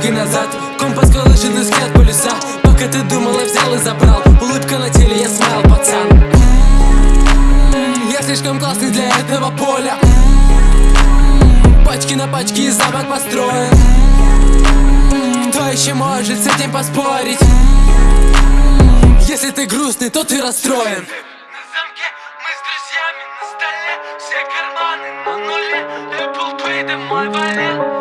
шаги назад. Компас колышет искать от полюса Пока ты думала, взял и забрал. Улыбка на теле, я смайл, пацан. М-м-м, Я слишком классный для этого поля. Пачки на пачки и замок построен. Кто еще может с этим поспорить? Если ты грустный, то ты расстроен. На столе Все карманы на нуле. Apple Pay да мой валет.